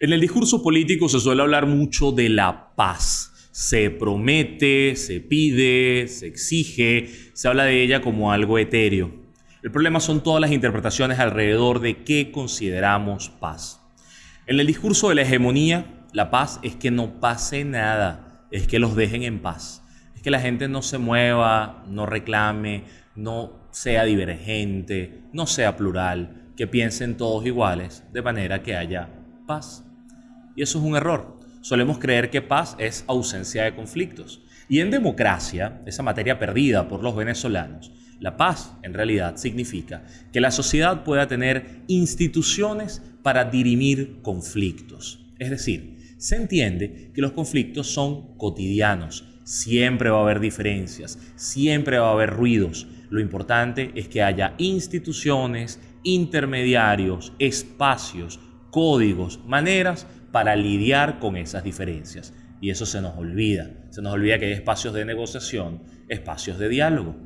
En el discurso político se suele hablar mucho de la paz. Se promete, se pide, se exige, se habla de ella como algo etéreo. El problema son todas las interpretaciones alrededor de qué consideramos paz. En el discurso de la hegemonía, la paz es que no pase nada, es que los dejen en paz, es que la gente no se mueva, no reclame, no sea divergente, no sea plural, que piensen todos iguales, de manera que haya paz. Y eso es un error. Solemos creer que paz es ausencia de conflictos. Y en democracia, esa materia perdida por los venezolanos, la paz en realidad significa que la sociedad pueda tener instituciones para dirimir conflictos. Es decir, se entiende que los conflictos son cotidianos, siempre va a haber diferencias, siempre va a haber ruidos. Lo importante es que haya instituciones, intermediarios, espacios, códigos, maneras para lidiar con esas diferencias. Y eso se nos olvida. Se nos olvida que hay espacios de negociación, espacios de diálogo.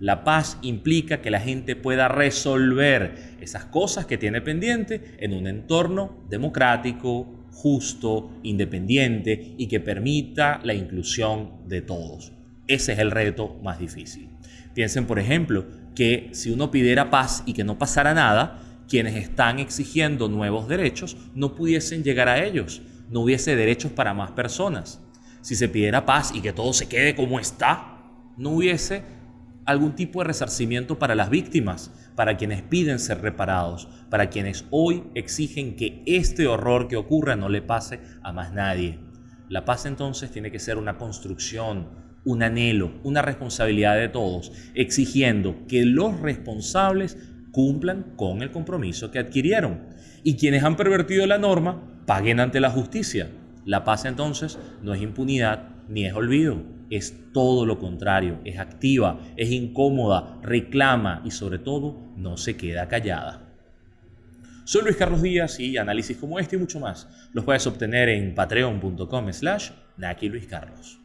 La paz implica que la gente pueda resolver esas cosas que tiene pendiente en un entorno democrático, justo, independiente y que permita la inclusión de todos. Ese es el reto más difícil. Piensen, por ejemplo, que si uno pidiera paz y que no pasara nada, quienes están exigiendo nuevos derechos no pudiesen llegar a ellos, no hubiese derechos para más personas. Si se pidiera paz y que todo se quede como está, no hubiese algún tipo de resarcimiento para las víctimas, para quienes piden ser reparados, para quienes hoy exigen que este horror que ocurra no le pase a más nadie. La paz entonces tiene que ser una construcción, un anhelo, una responsabilidad de todos, exigiendo que los responsables cumplan con el compromiso que adquirieron. Y quienes han pervertido la norma paguen ante la justicia. La paz entonces no es impunidad ni es olvido, es todo lo contrario, es activa, es incómoda, reclama y sobre todo no se queda callada. Soy Luis Carlos Díaz y análisis como este y mucho más los puedes obtener en patreon.com slash Naki Luis Carlos.